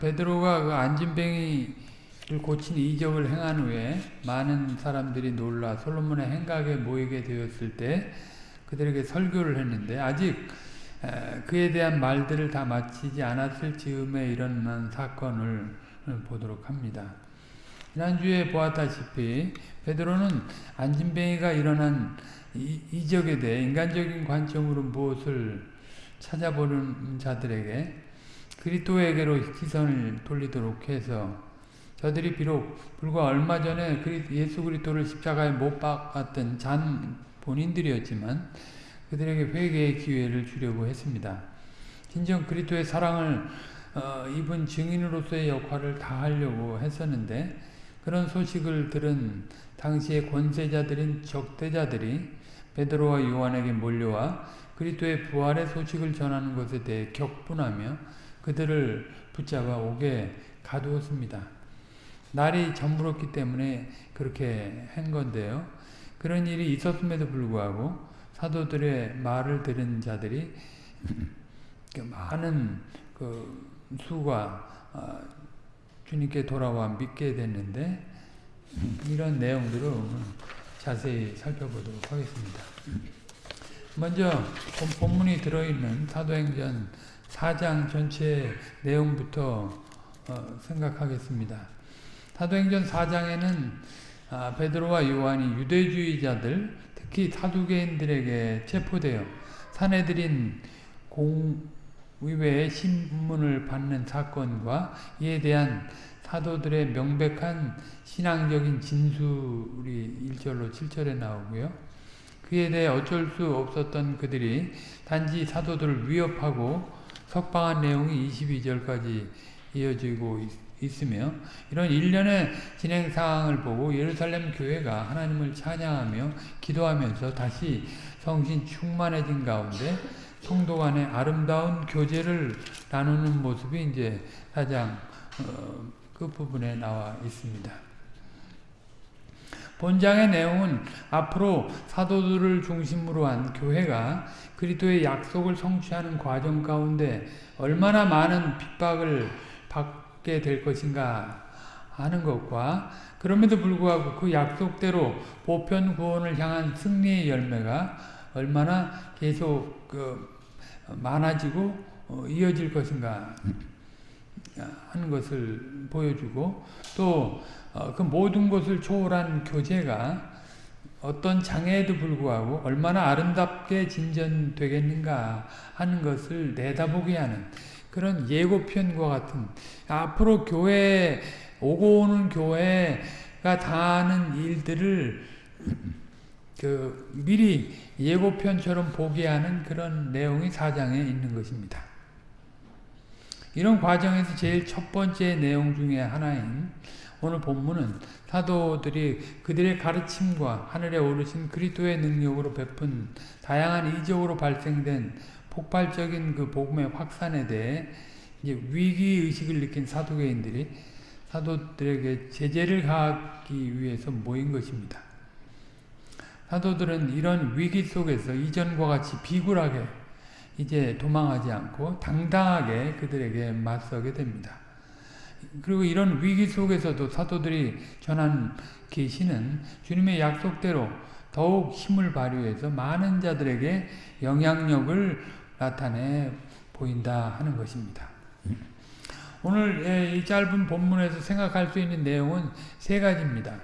베드로가 그 안진뱅이를 고친 이적을 행한 후에 많은 사람들이 놀라 솔로몬의 행각에 모이게 되었을 때 그들에게 설교를 했는데 아직 그에 대한 말들을 다 마치지 않았을 즈음에 일어난 사건을 보도록 합니다. 지난주에 보았다시피 베드로는 안진뱅이가 일어난 이적에 대해 인간적인 관점으로 무엇을 찾아보는 자들에게 그리스도에게로 시선을 돌리도록 해서 저들이 비록 불과 얼마 전에 예수 그리스도를 십자가에 못 박았던 잔 본인들이었지만 그들에게 회개의 기회를 주려고 했습니다. 진정 그리스도의 사랑을 어, 입은 증인으로서의 역할을 다 하려고 했었는데 그런 소식을 들은 당시의 권세자들인 적대자들이 베드로와 요한에게 몰려와 그리스도의 부활의 소식을 전하는 것에 대해 격분하며 그들을 붙잡아 옥에 가두었습니다. 날이 저물었기 때문에 그렇게 한 건데요. 그런 일이 있었음에도 불구하고 사도들의 말을 들은 자들이 그 많은 그 수가 어, 주님께 돌아와 믿게 됐는데 이런 내용들을 자세히 살펴보도록 하겠습니다. 먼저 본문이 들어있는 사도행전 4장 전체 내용부터 어, 생각하겠습니다. 사도행전 4장에는 아, 베드로와 요한이 유대주의자들 특히 사두개인들에게 체포되어 사내들인 공의회의 신문을 받는 사건과 이에 대한 사도들의 명백한 신앙적인 진술이 1절로 7절에 나오고요. 그에 대해 어쩔 수 없었던 그들이 단지 사도들을 위협하고 석방한 내용이 22절까지 이어지고 있 으며 이런 일련의 진행 상황을 보고 예루살렘 교회가 하나님을 찬양하며 기도하면서 다시 성신 충만해진 가운데 성도 간의 아름다운 교제를 나누는 모습이 이제 사장 어, 끝부분에 나와 있습니다. 본장의 내용은 앞으로 사도들을 중심으로 한 교회가 그리스도의 약속을 성취하는 과정 가운데 얼마나 많은 핍박을 받게 될 것인가 하는 것과 그럼에도 불구하고 그 약속대로 보편 구원을 향한 승리의 열매가 얼마나 계속 그 많아지고 어, 이어질 것인가 하는 것을 보여주고 또그 어, 모든 것을 초월한 교제가 어떤 장애에도 불구하고 얼마나 아름답게 진전되겠는가 하는 것을 내다보게 하는 그런 예고편과 같은 앞으로 교회 오고 오는 교회가 당하는 일들을 그 미리 예고편처럼 보게 하는 그런 내용이 사장에 있는 것입니다. 이런 과정에서 제일 첫 번째 내용 중에 하나인 오늘 본문은 사도들이 그들의 가르침과 하늘에 오르신 그리스도의 능력으로 베푼 다양한 이적으로 발생된 폭발적인 그 복음의 확산에 대해 위기 의식을 느낀 사도계인들이 사도들에게 제재를 가하기 위해서 모인 것입니다. 사도들은 이런 위기 속에서 이전과 같이 비굴하게 이제 도망하지 않고 당당하게 그들에게 맞서게 됩니다. 그리고 이런 위기 속에서도 사도들이 전한 계시는 주님의 약속대로 더욱 힘을 발휘해서 많은 자들에게 영향력을 나타내 보인다 하는 것입니다. 오늘 이 짧은 본문에서 생각할 수 있는 내용은 세 가지입니다.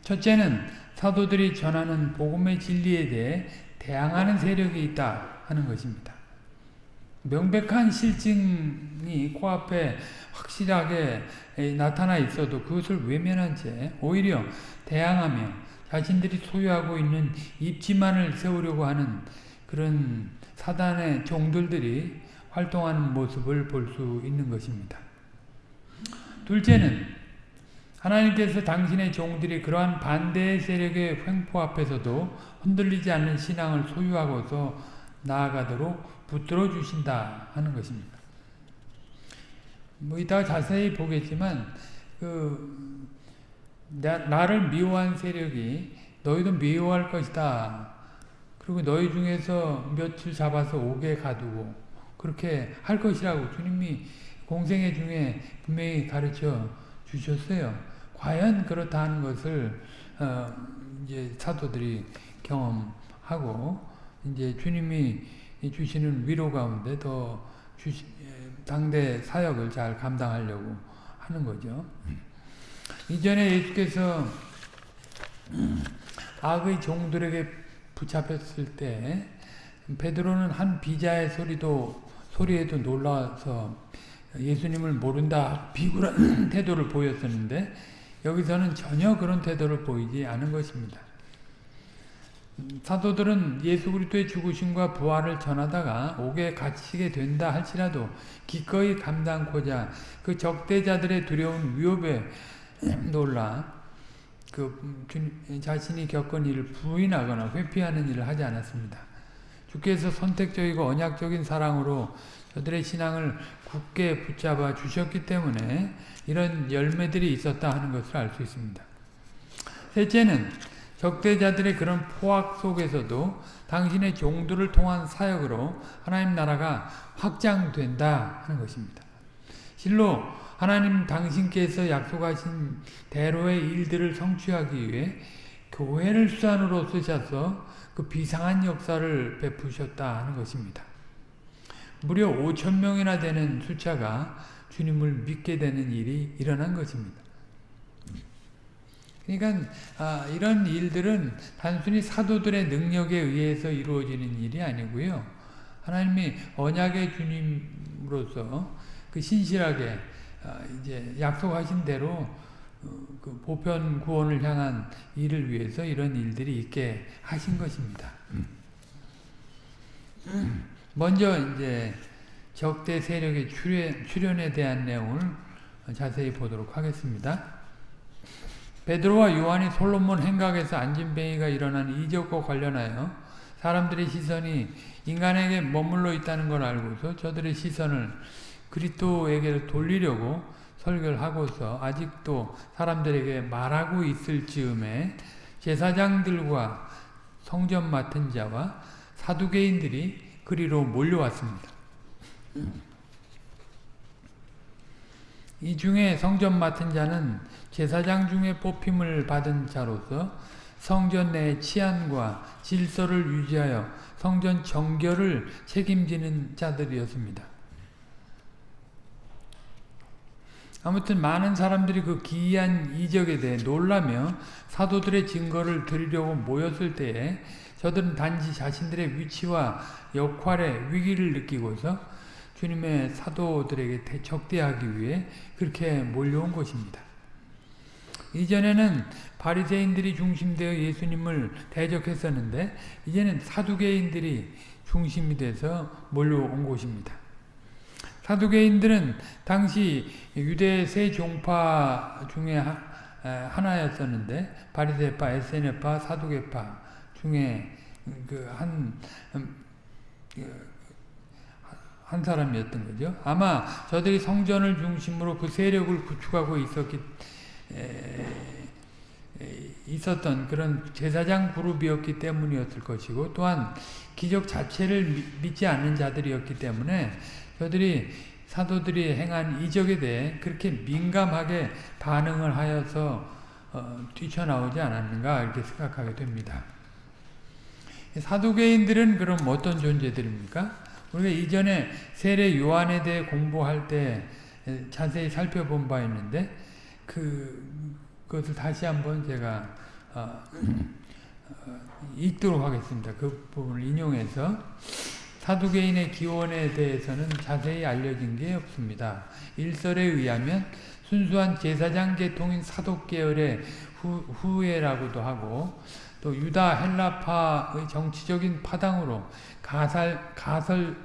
첫째는 사도들이 전하는 복음의 진리에 대해 대항하는 세력이 있다 하는 것입니다. 명백한 실증이 코앞에 확실하게 나타나 있어도 그것을 외면한 채 오히려 대항하며 자신들이 소유하고 있는 입지만을 세우려고 하는 그런 사단의 종들들이 활동하는 모습을 볼 수 있는 것입니다. 둘째는 하나님께서 당신의 종들이 그러한 반대 세력의 횡포 앞에서도 흔들리지 않는 신앙을 소유하고서 나아가도록 붙들어 주신다 하는 것입니다. 뭐 이따 자세히 보겠지만 그 나, 나를 미워한 세력이 너희도 미워할 것이다. 그리고 너희 중에서 며칠 잡아서 옥에 가두고 그렇게 할 것이라고 주님이 공생애 중에 분명히 가르쳐 주셨어요. 과연 그렇다 하는 것을 어, 이제 사도들이 경험하고 이제 주님이 주시는 위로 가운데 더 주시, 당대 사역을 잘 감당하려고 하는 거죠. 이전에 예수께서 악의 종들에게 붙잡혔을 때 베드로는 한 비자의 소리도 소리에도 놀라서 예수님을 모른다 비굴한 태도를 보였었는데 여기서는 전혀 그런 태도를 보이지 않은 것입니다. 사도들은 예수 그리스도의 죽으심과 부활을 전하다가 옥에 갇히게 된다 할지라도 기꺼이 감당코자 그 적대자들의 두려운 위협에 놀라 그 자신이 겪은 일을 부인하거나 회피하는 일을 하지 않았습니다. 주께서 선택적이고 언약적인 사랑으로 저들의 신앙을 굳게 붙잡아 주셨기 때문에 이런 열매들이 있었다 하는 것을 알 수 있습니다. 셋째는 적대자들의 그런 포악 속에서도 당신의 종들을 통한 사역으로 하나님 나라가 확장된다 하는 것입니다. 실로 하나님 당신께서 약속하신 대로의 일들을 성취하기 위해 교회를 수단으로 쓰셔서 그 비상한 역사를 베푸셨다 하는 것입니다. 무려 5천 명이나 되는 숫자가 주님을 믿게 되는 일이 일어난 것입니다. 그러니까 아, 이런 일들은 단순히 사도들의 능력에 의해서 이루어지는 일이 아니고요. 하나님이 언약의 주님으로서 그 신실하게 아, 이제 약속하신 대로 어, 그 보편 구원을 향한 일을 위해서 이런 일들이 있게 하신 것입니다. 먼저 이제 적대 세력의 출현, 출현에 대한 내용을 자세히 보도록 하겠습니다. 베드로와 요한이 솔로몬 행각에서 안진뱅이가 일어난 이적과 관련하여 사람들의 시선이 인간에게 머물러 있다는 걸 알고서 저들의 시선을 그리스도에게 돌리려고 설교를 하고서 아직도 사람들에게 말하고 있을 즈음에 제사장들과 성전 맡은 자와 사두개인들이 그리로 몰려왔습니다. 이 중에 성전 맡은 자는 제사장 중에 뽑힘을 받은 자로서 성전 내 치안과 질서를 유지하여 성전 정결을 책임지는 자들이었습니다. 아무튼 많은 사람들이 그 기이한 이적에 대해 놀라며 사도들의 증거를 드리려고 모였을 때에 저들은 단지 자신들의 위치와 역할의 위기를 느끼고서 주님의 사도들에게 적대하기 위해 그렇게 몰려온 것입니다. 이전에는 바리새인들이 중심되어 예수님을 대적했었는데 이제는 사두개인들이 중심이 돼서 몰려온 곳입니다. 사두개인들은 당시 유대 세 종파 중에 하나였었는데 바리새파, 에세네파, 사두개파 중에 그한 음, 그 한 사람이었던 거죠. 아마 저들이 성전을 중심으로 그 세력을 구축하고 있었기 에, 에, 있었던 그런 제사장 그룹이었기 때문이었을 것이고 또한 기적 자체를 미, 믿지 않는 자들이었기 때문에 저들이 사도들이 행한 이적에 대해 그렇게 민감하게 반응을 하여서 어, 뛰쳐나오지 않았는가 이렇게 생각하게 됩니다. 사두개인들은 그럼 어떤 존재들입니까? 우리가 이전에 세례 요한에 대해 공부할 때 자세히 살펴본 바 있는데 그 그것을 다시 한번 제가 어, 어, 읽도록 하겠습니다. 그 부분을 인용해서 사두개인의 기원에 대해서는 자세히 알려진 게 없습니다. 일설에 의하면 순수한 제사장 계통인 사독 계열의 후, 후예라고도 하고 또 유다 헬라파의 정치적인 파당으로 가살 가설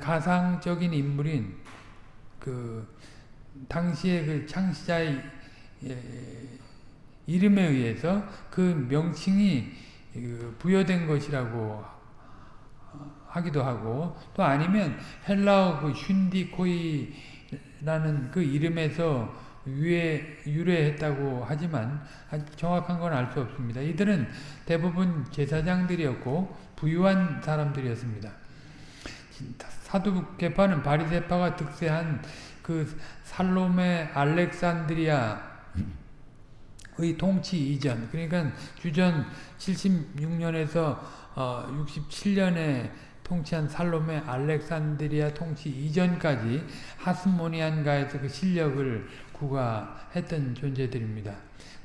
가상적인 인물인 그 당시의 그 창시자의 이름에 의해서 그 명칭이 그 부여된 것이라고 하기도 하고 또 아니면 헬라어 그 슌디코이라는 그 이름에서 유래, 유래했다고 하지만 정확한 건 알 수 없습니다. 이들은 대부분 제사장들이었고 부유한 사람들이었습니다. 사두 개파는 바리새파가 득세한 그 살롬의 알렉산드리아의 통치 이전 그러니까 주전 76년에서 어 67년에 통치한 살롬의 알렉산드리아 통치 이전까지 하스모니안가에서 그 실력을 구가했던 존재들입니다.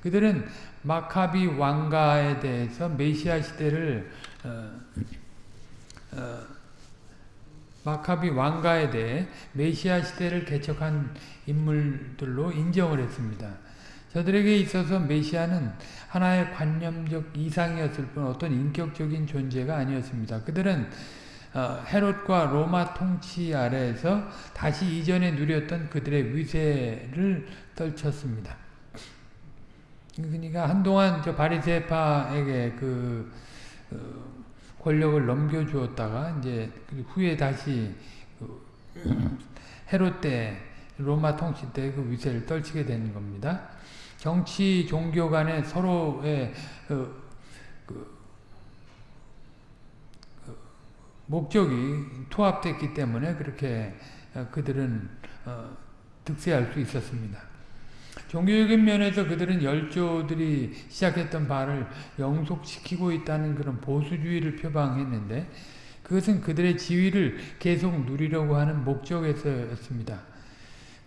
그들은 마카비 왕가에 대해서 메시아 시대를 어, 어, 마카비 왕가에 대해 메시아 시대를 개척한 인물들로 인정을 했습니다. 저들에게 있어서 메시아는 하나의 관념적 이상이었을 뿐 어떤 인격적인 존재가 아니었습니다. 그들은 어, 헤롯과 로마 통치 아래에서 다시 이전에 누렸던 그들의 위세를 떨쳤습니다. 그러니까 한동안 저 바리새파에게 그 어, 권력을 넘겨주었다가 이제 그 후에 다시 그 헤롯 때 로마 통치 때 그 위세를 떨치게 되는 겁니다. 정치 종교 간에 서로의 그, 그, 그 목적이 투합됐기 때문에 그렇게 어, 그들은 어, 득세할 수 있었습니다. 종교적인 면에서 그들은 열조들이 시작했던 바를 영속시키고 있다는 그런 보수주의를 표방했는데 그것은 그들의 지위를 계속 누리려고 하는 목적에서였습니다.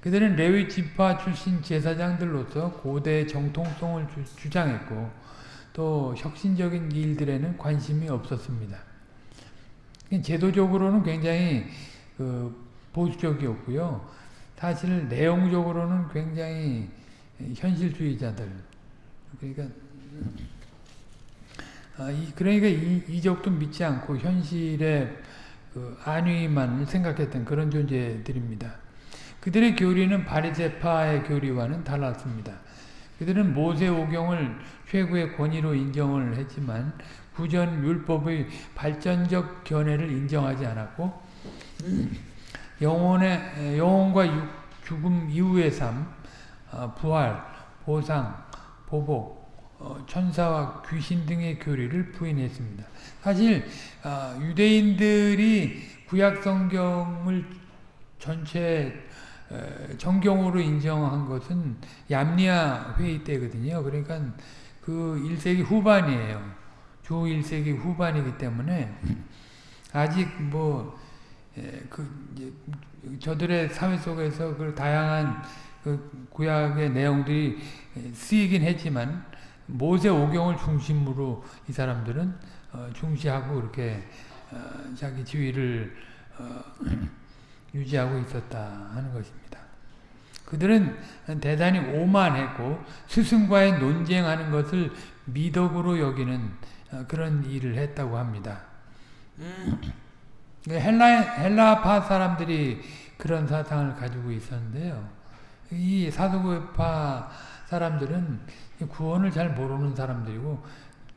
그들은 레위 지파 출신 제사장들로서 고대의 정통성을 주, 장했고또 혁신적인 일들에는 관심이 없었습니다. 제도적으로는 굉장히 그 보수적이었고요. 사실 내용적으로는 굉장히 현실주의자들 그러니까 아, 이, 그러니까 이, 이적도 믿지 않고 현실의 그 안위만 생각했던 그런 존재들입니다. 그들의 교리는 바리새파의 교리와는 달랐습니다. 그들은 모세 오경을 최고의 권위로 인정을 했지만 구전 율법의 발전적 견해를 인정하지 않았고 영혼의 영혼과 죽음 이후의 삶, 어, 부활, 보상, 보복, 어, 천사와 귀신 등의 교리를 부인했습니다. 사실 어, 유대인들이 구약 성경을 전체 정경으로 인정한 것은 얌리아 회의 때거든요. 그러니까 그 1세기 후반이에요. 주 1세기 후반이기 때문에 아직 뭐 그 저들의 사회 속에서 그 다양한 그 구약의 내용들이 쓰이긴 했지만 모세 오경을 중심으로 이 사람들은 어, 중시하고 이렇게 어, 자기 지위를 어, 유지하고 있었다 하는 것입니다. 그들은 대단히 오만했고 스승과의 논쟁하는 것을 미덕으로 여기는 어, 그런 일을 했다고 합니다. 헬라, 헬라파 사람들이 그런 사상을 가지고 있었는데요. 이 사도파 사람들은 구원을 잘 모르는 사람들이고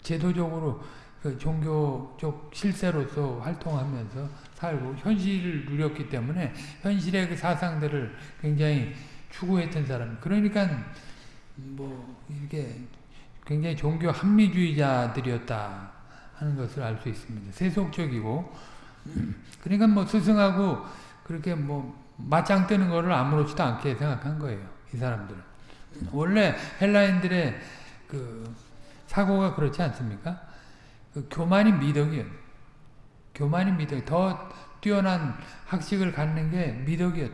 제도적으로 그 종교적 실세로서 활동하면서 살고 현실을 누렸기 때문에 현실의 그 사상들을 굉장히 추구했던 사람. 그러니까 뭐 이렇게 굉장히 종교 합리주의자들이었다 하는 것을 알 수 있습니다. 세속적이고 그러니까 뭐 스승하고 그렇게 뭐 맞짱 뜨는 거를 아무렇지도 않게 생각한 거예요. 이 사람들은. 원래 헬라인들의 그 사고가 그렇지 않습니까? 그 교만이 미덕이에요. 교만이 미덕. 더 뛰어난 학식을 갖는 게 미덕이었.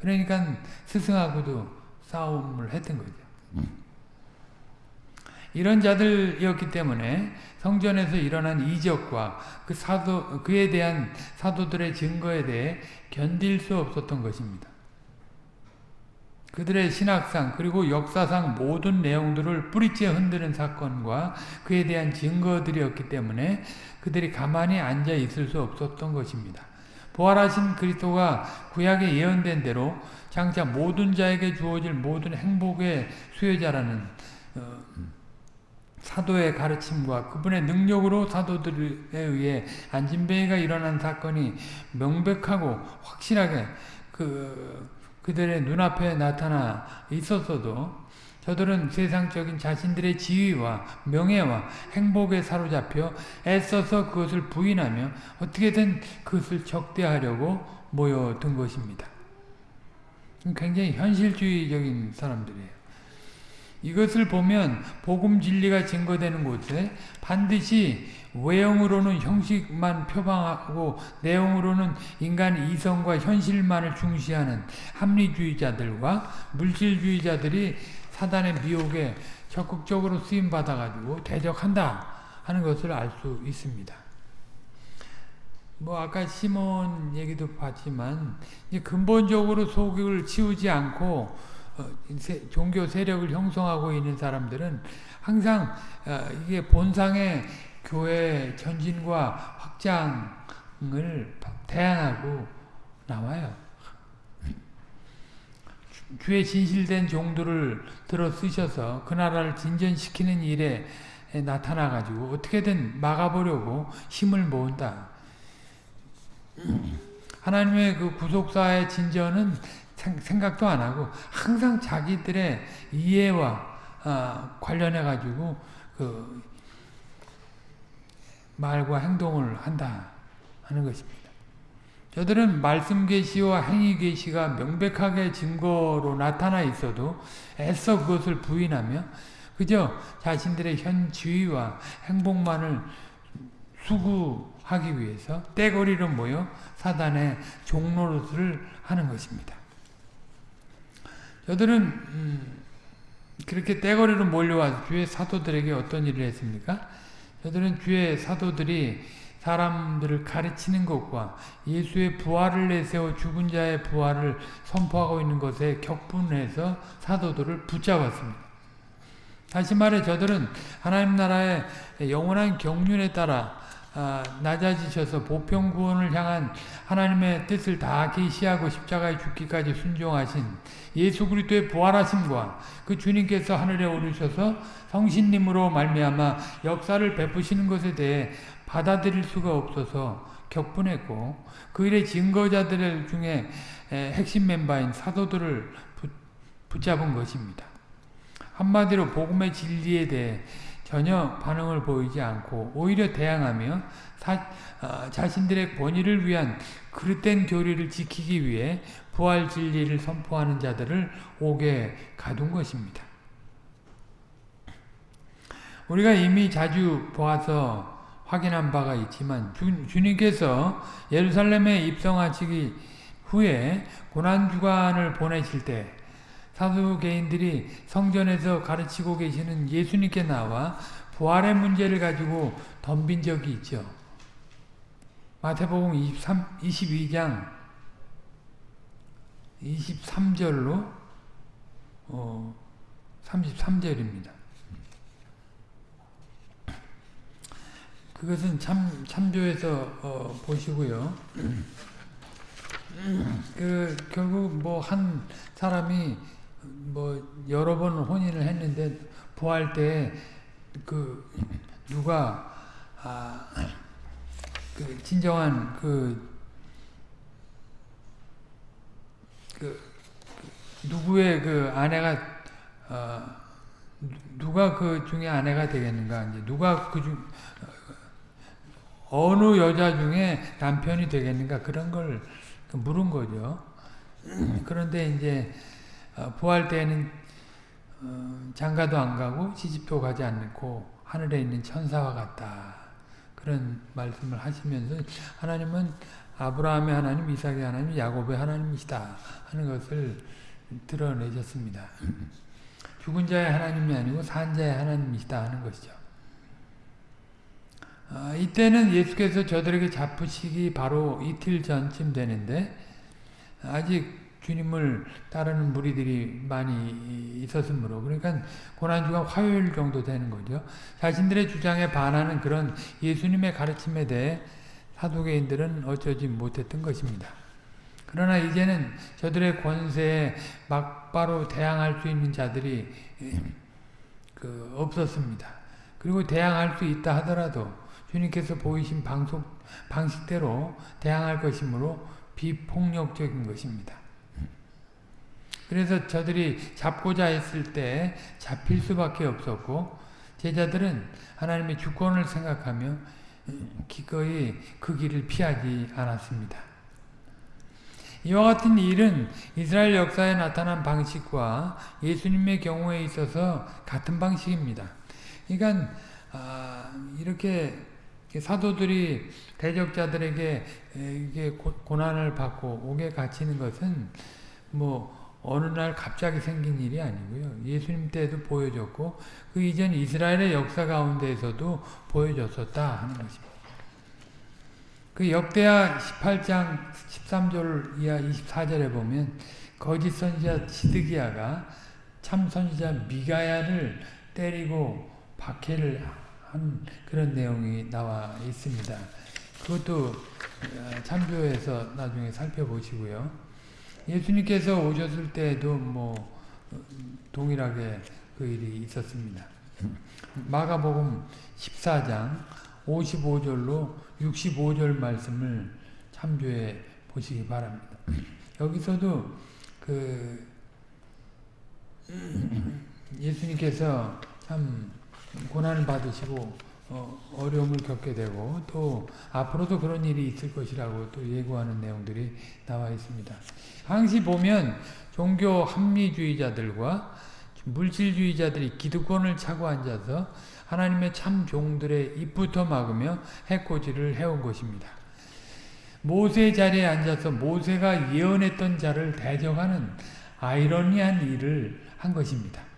그러니까 스승하고도 싸움을 했던 거죠. 이런 자들이었기 때문에 성전에서 일어난 이적과 그 사도 그에 대한 사도들의 증거에 대해 견딜 수 없었던 것입니다. 그들의 신학상 그리고 역사상 모든 내용들을 뿌리째 흔드는 사건과 그에 대한 증거들이었기 때문에 그들이 가만히 앉아 있을 수 없었던 것입니다. 부활하신 그리스도가 구약에 예언된 대로 장차 모든 자에게 주어질 모든 행복의 수혜자라는 어, 사도의 가르침과 그분의 능력으로 사도들에 의해 안진뱅이가 일어난 사건이 명백하고 확실하게 그 그들의 눈앞에 나타나 있었어도 저들은 세상적인 자신들의 지위와 명예와 행복에 사로잡혀 애써서 그것을 부인하며 어떻게든 그것을 적대하려고 모여든 것입니다. 굉장히 현실주의적인 사람들이에요. 이것을 보면 복음 진리가 증거되는 곳에 반드시 외형으로는 형식만 표방하고 내용으로는 인간 이성과 현실만을 중시하는 합리주의자들과 물질주의자들이 사단의 미혹에 적극적으로 쓰임받아가지고 대적한다 하는 것을 알 수 있습니다. 뭐 아까 시몬 얘기도 봤지만 근본적으로 속을 치우지 않고 어, 종교 세력을 형성하고 있는 사람들은 항상 어, 이게 본상의 교회 전진과 확장을 대안하고 나와요. 주의 진실된 종들을 들어 쓰셔서 그 나라를 진전시키는 일에 나타나가지고 어떻게든 막아보려고 힘을 모은다. 하나님의 그 구속사의 진전은 생각도 안 하고 항상 자기들의 이해와 어, 관련해 가지고 그 말과 행동을 한다 하는 것입니다. 저들은 말씀 계시와 행위 계시가 명백하게 증거로 나타나 있어도 애써 그것을 부인하며 그저 자신들의 현 지위와 행복만을 수구하기 위해서 떼거리로 모여 사단의 종로릇을 하는 것입니다. 저들은 음, 그렇게 떼거리로 몰려와서 주의 사도들에게 어떤 일을 했습니까? 저들은 주의 사도들이 사람들을 가르치는 것과 예수의 부활을 내세워 죽은 자의 부활을 선포하고 있는 것에 격분해서 사도들을 붙잡았습니다. 다시 말해 저들은 하나님 나라의 영원한 경륜에 따라 아, 낮아지셔서 보편 구원을 향한 하나님의 뜻을 다 계시하고 십자가에 죽기까지 순종하신 예수 그리스도의 부활하심과 그 주님께서 하늘에 오르셔서 성신님으로 말미암아 역사를 베푸시는 것에 대해 받아들일 수가 없어서 격분했고 그 일의 증거자들 중에 핵심 멤버인 사도들을 붙잡은 것입니다. 한마디로 복음의 진리에 대해 전혀 반응을 보이지 않고 오히려 대항하며 사, 어, 자신들의 권위를 위한 그릇된 교리를 지키기 위해 부활 진리를 선포하는 자들을 옥에 가둔 것입니다. 우리가 이미 자주 보아서 확인한 바가 있지만 주, 주님께서 예루살렘에 입성하시기 후에 고난주간을 보내실 때 사두개인들이 성전에서 가르치고 계시는 예수님께 나와 부활의 문제를 가지고 덤빈 적이 있죠. 마태복음 23, 22장 23절로 어, 33절입니다. 그것은 참, 참조해서 어, 보시고요. 그 결국 뭐 한 사람이 뭐 여러 번 혼인을 했는데 부활 때그 누가 아 그 진정한 그, 그 누구의 그 아내가 어 누가 그 중에 아내가 되겠는가 이제 누가 그중 어느 여자 중에 남편이 되겠는가 그런 걸 물은 거죠. 그런데 이제 어, 부활 때에는 어, 장가도 안 가고 시집도 가지 않고 하늘에 있는 천사와 같다. 그런 말씀을 하시면서 하나님은 아브라함의 하나님, 이삭의 하나님, 야곱의 하나님이시다 하는 것을 드러내셨습니다. 죽은 자의 하나님이 아니고 산 자의 하나님이시다 하는 것이죠. 아, 이때는 예수께서 저들에게 잡으시기 바로 이틀 전쯤 되는데 아직 주님을 따르는 무리들이 많이 있었으므로 그러니까 고난주가 화요일 정도 되는 거죠. 자신들의 주장에 반하는 그런 예수님의 가르침에 대해 사도개인들은 어쩌지 못했던 것입니다. 그러나 이제는 저들의 권세에 막바로 대항할 수 있는 자들이 그 없었습니다. 그리고 대항할 수 있다 하더라도 주님께서 보이신 방속, 방식대로 대항할 것이므로 비폭력적인 것입니다. 그래서 저들이 잡고자 했을 때 잡힐 수밖에 없었고 제자들은 하나님의 주권을 생각하며 기꺼이 그 길을 피하지 않았습니다. 이와 같은 일은 이스라엘 역사에 나타난 방식과 예수님의 경우에 있어서 같은 방식입니다. 그러니까 아, 이렇게 사도들이 대적자들에게 이게 고난을 받고 옥에 갇히는 것은 뭐 어느 날 갑자기 생긴 일이 아니고요. 예수님 때도 보여졌고 그 이전 이스라엘의 역사 가운데에서도 보여졌었다 하는 것입니다. 그 역대하 18장 13절 이하 24절에 보면 거짓 선지자 시드기야가 참 선지자 미가야를 때리고 박해를 한 그런 내용이 나와 있습니다. 그것도 어, 참조해서 나중에 살펴보시고요. 예수님께서 오셨을 때도 뭐 어, 동일하게 그 일이 있었습니다. 마가복음 14장 55절로 65절 말씀을 참조해 보시기 바랍니다. 여기서도 그 예수님께서 참 고난을 받으시고 어, 려움을 겪게 되고 또 앞으로도 그런 일이 있을 것이라고 또 예고하는 내용들이 나와 있습니다. 항시 보면 종교 합리주의자들과 물질주의자들이 기득권을 차고 앉아서 하나님의 참 종들의 입부터 막으며 해코지를 해온 것입니다. 모세 자리에 앉아서 모세가 예언했던 자를 대적하는 아이러니한 일을 한 것입니다.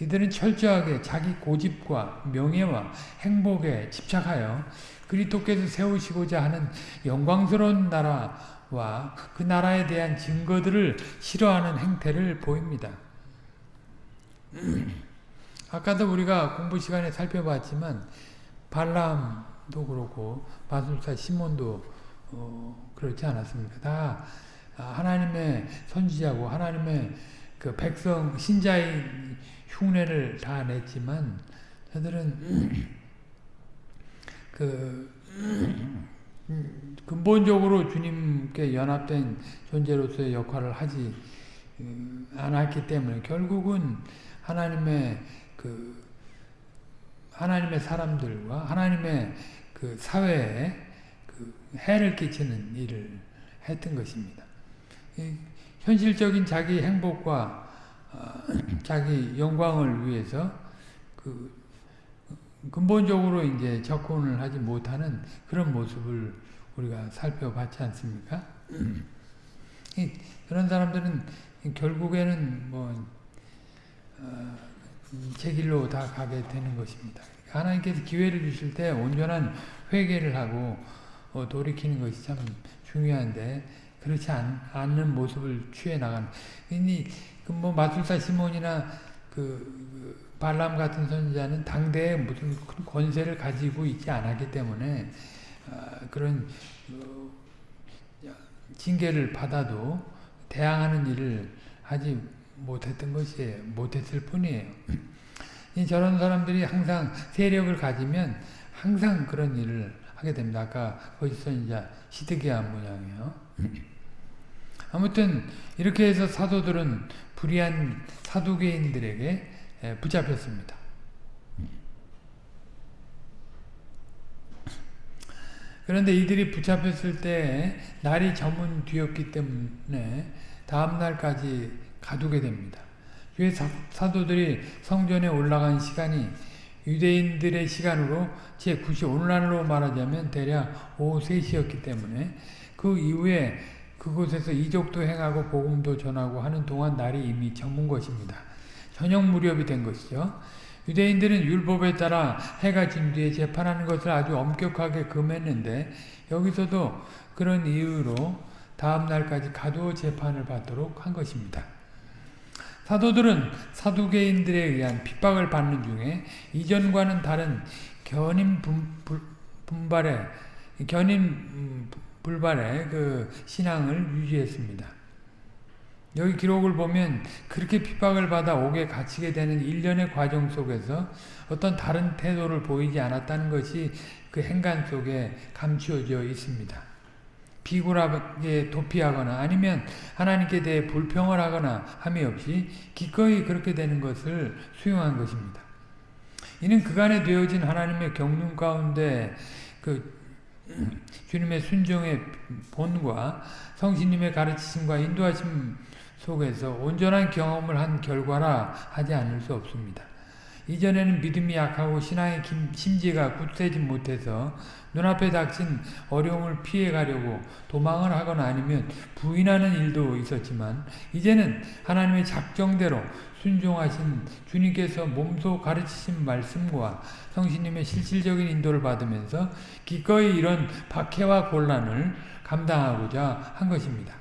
이들은 철저하게 자기 고집과 명예와 행복에 집착하여 그리토께서 세우시고자 하는 영광스러운 나라와 그 나라에 대한 증거들을 싫어하는 행태를 보입니다. 아까도 우리가 공부 시간에 살펴봤지만 발람도 그렇고 바술사 시몬도 어, 그렇지 않았습니까? 다 하나님의 선지자고 하나님의 그 백성 신자의 흉내를 다 냈지만 저들은 그 근본적으로 주님께 연합된 존재로서의 역할을 하지 음, 않았기 때문에 결국은 하나님의 그 하나님의 사람들과 하나님의 그 사회에 그 해를 끼치는 일을 했던 것입니다. 현실적인 자기 행복과 어, 자기 영광을 위해서 그 근본적으로 이제 접근을 하지 못하는 그런 모습을 우리가 살펴봤지 않습니까? 그런 사람들은 결국에는 뭐, 어, 제 길로 다 가게 되는 것입니다. 하나님께서 기회를 주실 때 온전한 회개를 하고 어, 돌이키는 것이 참 중요한데 그렇지 않, 는 모습을 취해 나가는. 그 뭐 마술사 시몬이나 그, 그 발람 같은 선지자는 당대에 무슨 큰 권세를 가지고 있지 않았기 때문에 어, 그런 어, 징계를 받아도 대항하는 일을 하지 못했던 것이에요. 못했을 뿐이에요. 저런 사람들이 항상 세력을 가지면 항상 그런 일을 하게 됩니다. 아까 거짓 선지자 시드기야 모양이에요. 아무튼 이렇게 해서 사도들은 불의한 사두개인들에게 붙잡혔습니다. 그런데 이들이 붙잡혔을 때 날이 저문 뒤였기 때문에 다음 날까지 가두게 됩니다. 주의 사도들이 성전에 올라간 시간이 유대인들의 시간으로 제9시 오늘날로 말하자면 대략 오후 3시였기 때문에 그 이후에 그곳에서 이족도 행하고 복음도 전하고 하는 동안 날이 이미 저문 것입니다. 저녁 무렵이 된 것이죠. 유대인들은 율법에 따라 해가 진 뒤에 재판하는 것을 아주 엄격하게 금했는데 여기서도 그런 이유로 다음 날까지 가두어 재판을 받도록 한 것입니다. 사도들은 사두개인들에 의한 핍박을 받는 중에 이전과는 다른 견인 분발에 견인 불발의 그 신앙을 유지했습니다. 여기 기록을 보면 그렇게 핍박을 받아 옥에 갇히게 되는 일련의 과정 속에서 어떤 다른 태도를 보이지 않았다는 것이 그 행간 속에 감추어져 있습니다. 비굴하게 도피하거나 아니면 하나님께 대해 불평을 하거나 함이 없이 기꺼이 그렇게 되는 것을 수용한 것입니다. 이는 그간에 되어진 하나님의 경륜 가운데 그 주님의 순종의 본과 성신님의 가르치심과 인도하심 속에서 온전한 경험을 한 결과라 하지 않을 수 없습니다. 이전에는 믿음이 약하고 신앙의 심지가 굳세지 못해서 눈앞에 닥친 어려움을 피해가려고 도망을 하거나 아니면 부인하는 일도 있었지만 이제는 하나님의 작정대로 순종하신 주님께서 몸소 가르치신 말씀과 성신님의 실질적인 인도를 받으면서 기꺼이 이런 박해와 곤란을 감당하고자 한 것입니다.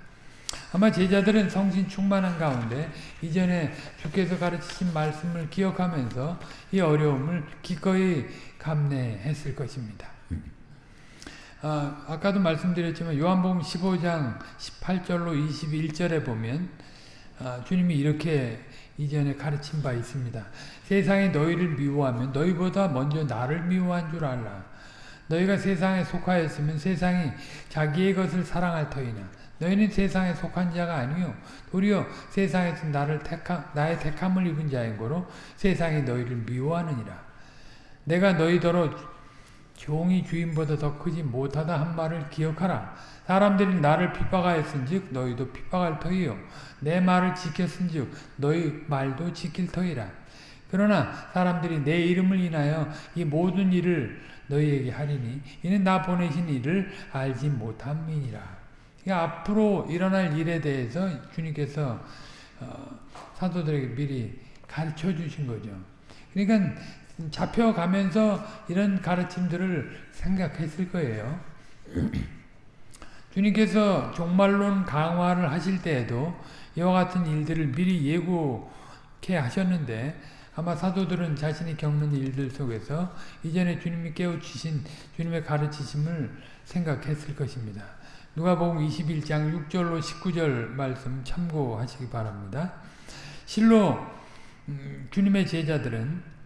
아마 제자들은 성신 충만한 가운데 이전에 주께서 가르치신 말씀을 기억하면서 이 어려움을 기꺼이 감내했을 것입니다. 아, 아까도 말씀드렸지만 요한복음 15장 18절로 21절에 보면 아, 주님이 이렇게 이전에 가르친 바 있습니다. 세상이 너희를 미워하면 너희보다 먼저 나를 미워한 줄 알라. 너희가 세상에 속하였으면 세상이 자기의 것을 사랑할 터이나 너희는 세상에 속한 자가 아니요 도리어 세상에서 나를 택함, 나의 택함을 입은 자인 거로 세상이 너희를 미워하느니라. 내가 너희더러 종이 주인보다 더 크지 못하다 한 말을 기억하라. 사람들이 나를 핍박하였은즉 너희도 핍박할 터이요 내 말을 지켰은즉 너희 말도 지킬 터이라. 그러나 사람들이 내 이름을 인하여 이 모든 일을 너희에게 하리니 이는 나 보내신 이를 알지 못함이니라. 그러니까 앞으로 일어날 일에 대해서 주님께서 어, 사도들에게 미리 가르쳐 주신 거죠. 그러니까 잡혀가면서 이런 가르침들을 생각했을 거예요. 주님께서 종말론 강화를 하실 때에도 이와 같은 일들을 미리 예고케 하셨는데 아마 사도들은 자신이 겪는 일들 속에서 이전에 주님이 깨우치신 주님의 가르치심을 생각했을 것입니다. 누가복음 21장 6절로 19절 말씀 참고하시기 바랍니다. 실로 음, 주님의 제자들은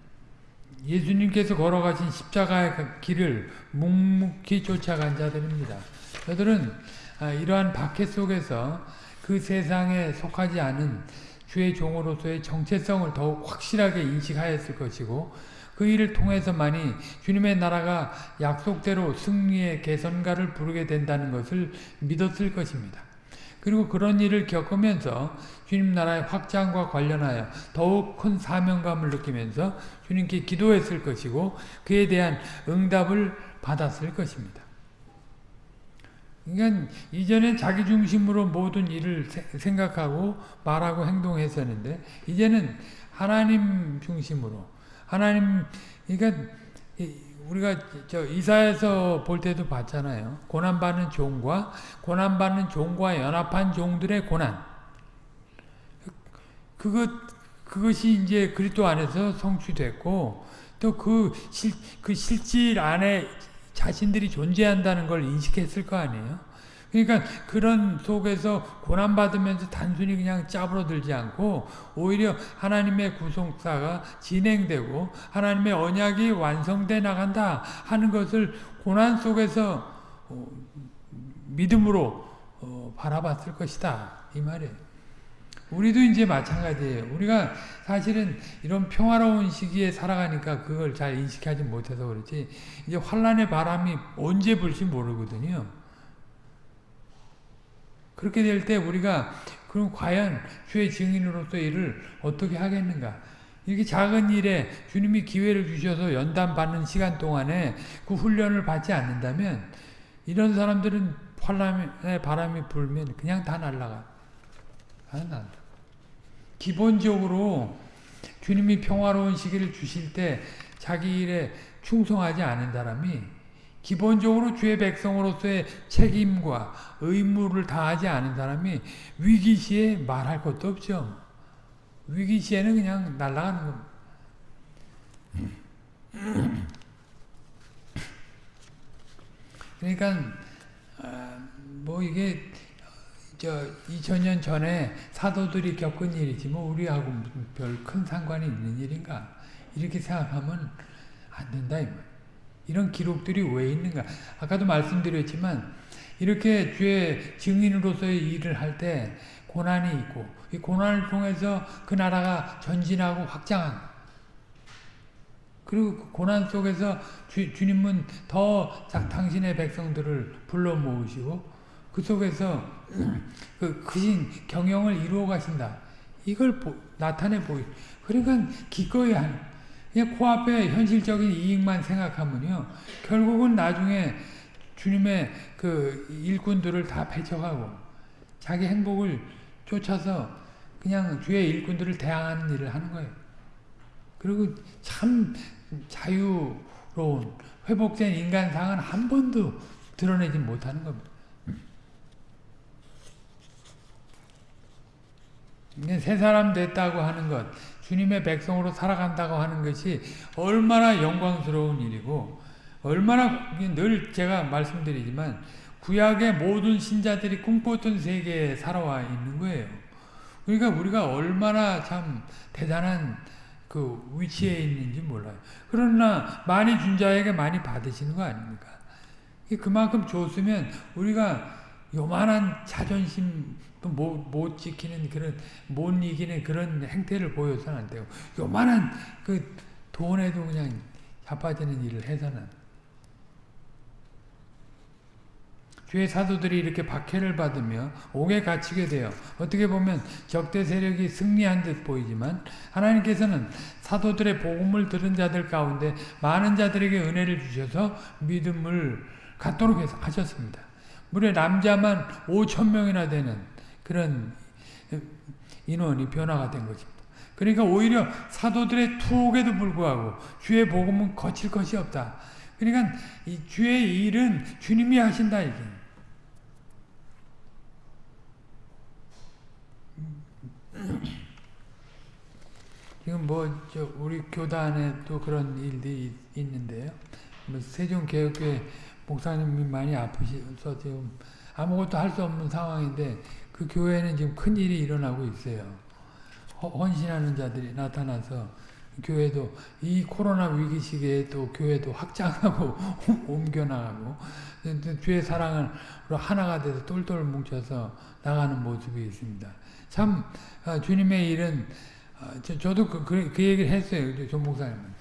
예수님께서 걸어가신 십자가의 그 길을 묵묵히 쫓아간 자들입니다. 저들은 아, 이러한 박해 속에서 그 세상에 속하지 않은 주의 종으로서의 정체성을 더욱 확실하게 인식하였을 것이고 그 일을 통해서만이 주님의 나라가 약속대로 승리의 개선가를 부르게 된다는 것을 믿었을 것입니다. 그리고 그런 일을 겪으면서 주님 나라의 확장과 관련하여 더욱 큰 사명감을 느끼면서 주님께 기도했을 것이고 그에 대한 응답을 받았을 것입니다. 그러니까 이전엔 자기 중심으로 모든 일을 생각하고 말하고 행동했었는데 이제는 하나님 중심으로 하나님 그러니까 우리가 저 이사에서 볼 때도 봤잖아요. 고난 받는 종과 고난 받는 종과 연합한 종들의 고난. 그것 그것이 이제 그리스도 안에서 성취됐고 또그 그 실질 안에 자신들이 존재한다는 걸 인식했을 거 아니에요. 그러니까 그런 속에서 고난받으면서 단순히 그냥 짜부러들지 않고 오히려 하나님의 구속사가 진행되고 하나님의 언약이 완성돼 나간다 하는 것을 고난 속에서 어, 믿음으로 어, 바라봤을 것이다. 이 말이에요. 우리도 이제 마찬가지예요. 우리가 사실은 이런 평화로운 시기에 살아가니까 그걸 잘 인식하지 못해서 그렇지 이제 환란의 바람이 언제 불지 모르거든요. 그렇게 될 때 우리가 그럼 과연 주의 증인으로서 일을 어떻게 하겠는가? 이렇게 작은 일에 주님이 기회를 주셔서 연단 받는 시간 동안에 그 훈련을 받지 않는다면 이런 사람들은 환란의 바람이 불면 그냥 다 날아가. 다 기본적으로 주님이 평화로운 시기를 주실 때 자기 일에 충성하지 않은 사람이 기본적으로 주의 백성으로서의 책임과 의무를 다하지 않은 사람이 위기 시에 말할 것도 없죠. 위기 시에는 그냥 날아가는 겁니다. 그러니까 아, 뭐 이게 저 2000년 전에 사도들이 겪은 일이지 뭐 우리하고 별큰 상관이 있는 일인가 이렇게 생각하면 안 된다 이 말. 이런 기록들이 왜 있는가? 아까도 말씀드렸지만 이렇게 주의 증인으로서의 일을 할 때 고난이 있고 이 고난을 통해서 그 나라가 전진하고 확장한 그 그리고 그 고난 속에서 주, 주님은 더 당신의 백성들을 불러 모으시고 그 속에서 그 크신 경영을 이루어 가신다. 이걸 보, 나타내 보이. 그러니까 기꺼이 하는. 그냥 코앞에 현실적인 이익만 생각하면요. 결국은 나중에 주님의 그 일꾼들을 다 배척하고 자기 행복을 쫓아서 그냥 주의 일꾼들을 대항하는 일을 하는 거예요. 그리고 참 자유로운 회복된 인간상은 한 번도 드러내지 못하는 겁니다. 새 사람 됐다고 하는 것, 주님의 백성으로 살아간다고 하는 것이 얼마나 영광스러운 일이고 얼마나 늘 제가 말씀드리지만 구약의 모든 신자들이 꿈꿨던 세계에 살아와 있는 거예요. 그러니까 우리가 얼마나 참 대단한 그 위치에 있는지 몰라요. 그러나 많이 준 자에게 많이 받으시는 거 아닙니까? 그만큼 줬으면 우리가 요만한 자존심 못, 못 지키는 그런, 못 이기는 그런 행태를 보여서는 안 되고, 요만한 그 돈에도 그냥 자빠지는 일을 해서는. 주의 사도들이 이렇게 박해를 받으며 옥에 갇히게 되어 어떻게 보면 적대 세력이 승리한 듯 보이지만 하나님께서는 사도들의 복음을 들은 자들 가운데 많은 자들에게 은혜를 주셔서 믿음을 갖도록 하셨습니다. 무려 남자만 5천 명이나 되는 그런 인원이 변화가 된 것입니다. 그러니까 오히려 사도들의 투옥에도 불구하고 주의 복음은 거칠 것이 없다. 그러니까 이 주의 일은 주님이 하신다 이게. 지금 뭐저 우리 교단에 또 그런 일들이 있는데요. 뭐 세종개혁교회 목사님이 많이 아프셔서 지금 아무것도 할 수 없는 상황인데 그 교회는 지금 큰 일이 일어나고 있어요. 헌신하는 자들이 나타나서 교회도 이 코로나 위기 시기에 또 교회도 확장하고 옮겨나가고 주의 사랑을 하나가 돼서 똘똘 뭉쳐서 나가는 모습이 있습니다. 참 아, 주님의 일은 아, 저도 그, 그, 그 얘기를 했어요. 조 목사님은.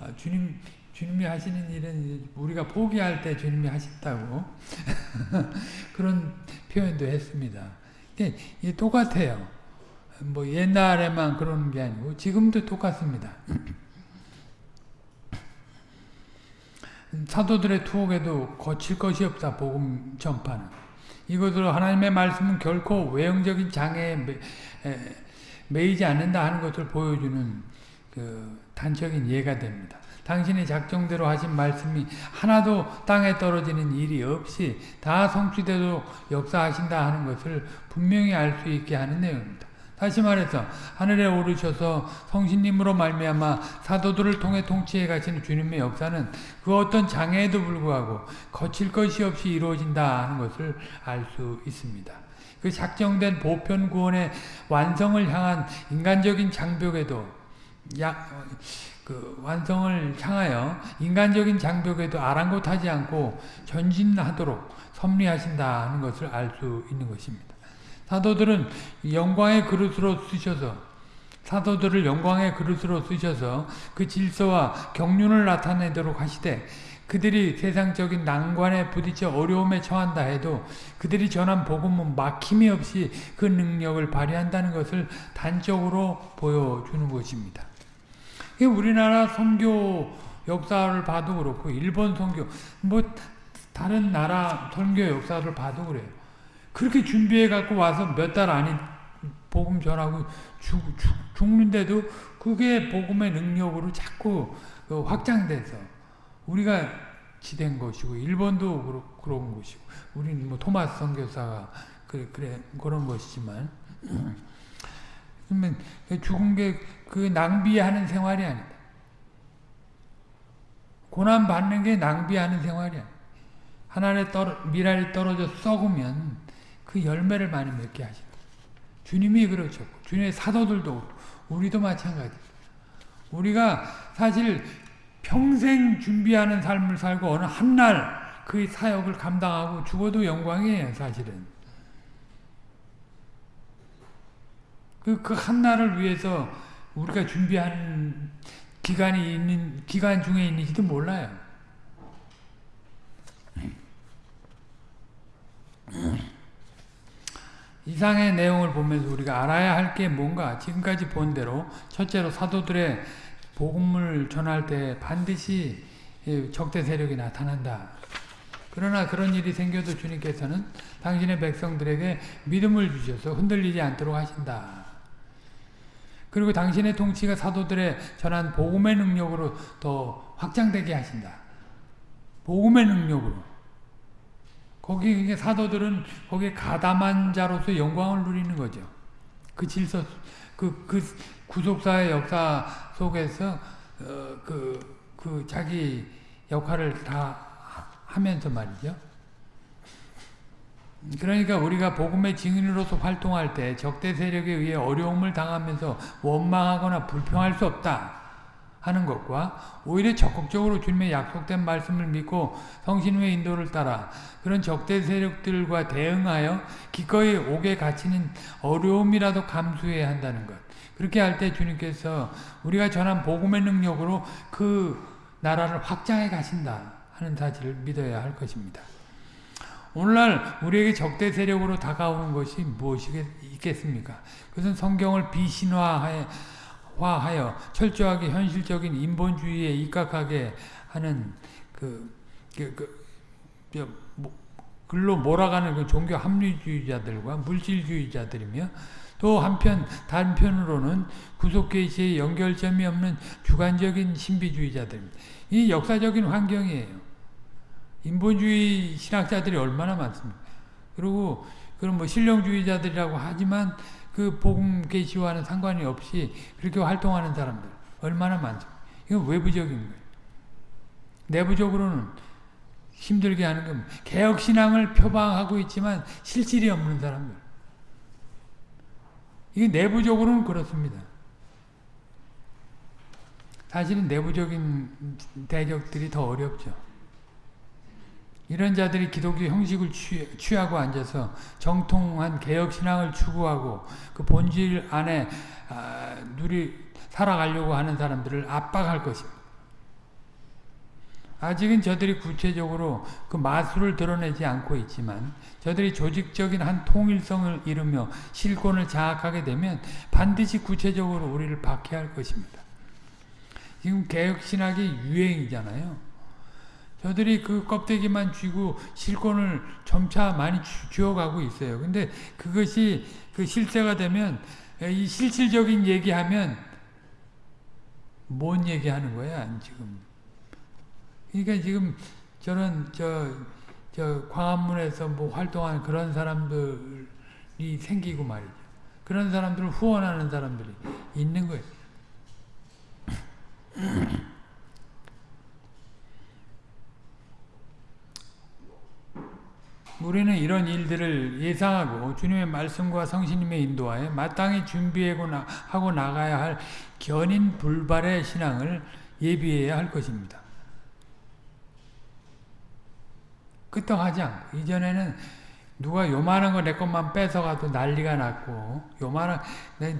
아, 주님 주님이 하시는 일은 우리가 포기할 때 주님이 하신다고 그런 표현도 했습니다. 이게 똑같아요. 뭐 옛날에만 그러는 게 아니고 지금도 똑같습니다. 사도들의 투옥에도 거칠 것이 없다. 복음 전파는. 이것으로 하나님의 말씀은 결코 외형적인 장애에 매이지 않는다 하는 것을 보여주는 그 단적인 예가 됩니다. 당신의 작정대로 하신 말씀이 하나도 땅에 떨어지는 일이 없이 다 성취되도록 역사하신다 하는 것을 분명히 알 수 있게 하는 내용입니다. 다시 말해서 하늘에 오르셔서 성신님으로 말미암아 사도들을 통해 통치해 가시는 주님의 역사는 그 어떤 장애에도 불구하고 거칠 것이 없이 이루어진다 하는 것을 알 수 있습니다. 그 작정된 보편 구원의 완성을 향한 인간적인 장벽에도 약, 그 완성을 향하여 인간적인 장벽에도 아랑곳하지 않고 전진하도록 섭리하신다 하는 것을 알 수 있는 것입니다. 사도들은 영광의 그릇으로 쓰셔서 사도들을 영광의 그릇으로 쓰셔서 그 질서와 경륜을 나타내도록 하시되 그들이 세상적인 난관에 부딪혀 어려움에 처한다 해도 그들이 전한 복음은 막힘이 없이 그 능력을 발휘한다는 것을 단적으로 보여주는 것입니다. 우리나라 선교 역사를 봐도 그렇고 일본 선교 뭐 다른 나라 선교 역사를 봐도 그래요. 그렇게 준비해 갖고 와서 몇 달 안에 복음 전하고 죽, 죽, 죽는데도 그게 복음의 능력으로 자꾸 그 확장돼서 우리가 지된 것이고 일본도 그러, 그런 것이고 우리는 뭐 토마스 선교사가 그래, 그래 그런 것이지만 그러면 죽은 게 그 낭비하는 생활이 아니다. 고난 받는 게 낭비하는 생활이 야. 하나님의 떨어, 미랄이 떨어져 썩으면 그 열매를 많이 맺게 하시다. 주님이 그러셨고 주님의 사도들도 우리도 마찬가지. 우리가 사실 평생 준비하는 삶을 살고 어느 한 날 그 사역을 감당하고 죽어도 영광이에요, 사실은. 그, 그 한 날을 위해서 우리가 준비하는 기간이 있는 기간 중에 있는지도 몰라요. 이상의 내용을 보면서 우리가 알아야 할 게 뭔가 지금까지 본 대로 첫째로 사도들의 복음을 전할 때 반드시 적대 세력이 나타난다. 그러나 그런 일이 생겨도 주님께서는 당신의 백성들에게 믿음을 주셔서 흔들리지 않도록 하신다. 그리고 당신의 통치가 사도들의 전한 복음의 능력으로 더 확장되게 하신다. 복음의 능력으로. 거기 사도들은 거기에 가담한 자로서 영광을 누리는 거죠. 그 질서, 그, 그 구속사의 역사 속에서 어, 그, 그 자기 역할을 다 하면서 말이죠. 그러니까 우리가 복음의 증인으로서 활동할 때 적대 세력에 의해 어려움을 당하면서 원망하거나 불평할 수 없다 하는 것과 오히려 적극적으로 주님의 약속된 말씀을 믿고 성신의 인도를 따라 그런 적대 세력들과 대응하여 기꺼이 옥에 갇히는 어려움이라도 감수해야 한다는 것. 그렇게 할 때 주님께서 우리가 전한 복음의 능력으로 그 나라를 확장해 가신다 하는 사실을 믿어야 할 것입니다. 오늘날 우리에게 적대 세력으로 다가오는 것이 무엇이 있겠습니까? 그것은 성경을 비신화하여 철저하게 현실적인 인본주의에 입각하게 하는 그, 그, 그 뭐, 글로 몰아가는 그 종교 합리주의자들과 물질주의자들이며 또 한편 단편으로는 구속계시의 연결점이 없는 주관적인 신비주의자들입니다. 이 역사적인 환경이에요. 인본주의 신학자들이 얼마나 많습니까? 그리고 그런 뭐 실용주의자들이라고 하지만 그 복음 계시와는 상관이 없이 그렇게 활동하는 사람들 얼마나 많습니까? 이건 외부적인 거예요. 내부적으로는 힘들게 하는 건 개혁 신앙을 표방하고 있지만 실질이 없는 사람들. 이게 내부적으로는 그렇습니다. 사실은 내부적인 대적들이 더 어렵죠. 이런 자들이 기독교 형식을 취, 하고 앉아서 정통한 개혁 신앙을 추구하고 그 본질 안에 아, 누리 살아가려고 하는 사람들을 압박할 것입니다. 아직은 저들이 구체적으로 그 마술을 드러내지 않고 있지만 저들이 조직적인 한 통일성을 이루며 실권을 장악하게 되면 반드시 구체적으로 우리를 박해할 것입니다. 지금 개혁신학이 유행이잖아요. 저들이 그 껍데기만 쥐고 실권을 점차 많이 쥐어가고 있어요. 근데 그것이 그 실세가 되면 이 실질적인 얘기하면 뭔 얘기하는 거야 지금? 그러니까 지금 저는 저, 저 광화문에서 뭐 활동하는 그런 사람들이 생기고 말이죠. 그런 사람들을 후원하는 사람들이 있는 거예요. 우리는 이런 일들을 예상하고 주님의 말씀과 성신님의 인도하에 마땅히 준비하고 나가야 할 견인 불발의 신앙을 예비해야 할 것입니다. 끄떡하지 않고 이전에는 누가 요만한 거 내 것만 뺏어가도 난리가 났고 요만한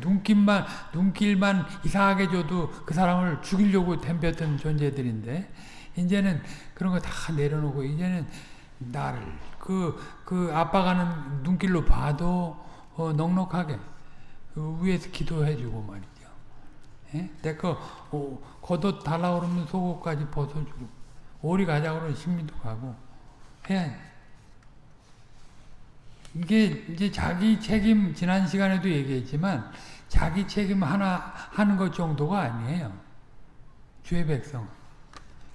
눈길만 눈길만 이상하게 줘도 그 사람을 죽이려고 덤볐던 존재들인데 이제는 그런 거 다 내려놓고 이제는 나를 그, 그 아빠가는 눈길로 봐도 어, 넉넉하게 그 위에서 기도해주고 말이죠. 예? 내거 어, 겉옷 달라 그러면 속옷까지 벗어주고 오리 가자 그러면 신민도 가고 해야 이게 이제 자기 책임 지난 시간에도 얘기했지만 자기 책임 하나 하는 것 정도가 아니에요. 주의 백성.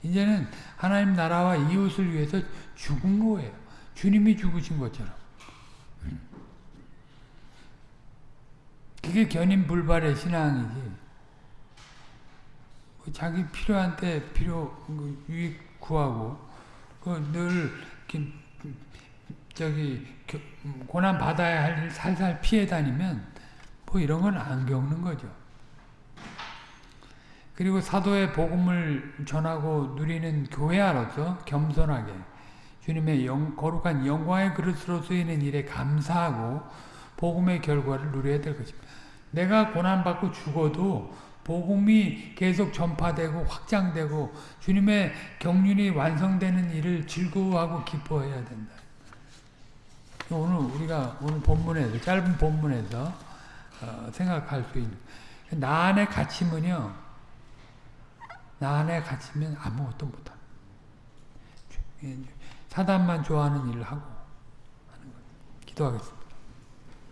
이제는 하나님 나라와 이웃을 위해서 죽은 거예요. 주님이 죽으신 것처럼. 그게 견인불발의 신앙이지. 자기 필요한 때 필요 그 유익 구하고 그늘 저기 고난 받아야 할 일 살살 피해 다니면 뭐 이런 건 안 겪는 거죠. 그리고 사도의 복음을 전하고 누리는 교회아로서 겸손하게 주님의 영, 거룩한 영광의 그릇으로 쓰이는 일에 감사하고 복음의 결과를 누려야 될 것입니다. 내가 고난받고 죽어도 복음이 계속 전파되고 확장되고 주님의 경륜이 완성되는 일을 즐거워하고 기뻐해야 된다. 오늘 우리가 오늘 본문에서 짧은 본문에서 어, 생각할 수 있는 나 안에 갇히면요 나 안에 갇히면 아무것도 못합니다. 사단만 좋아하는 일을 하고 하는 거예요. 기도하겠습니다.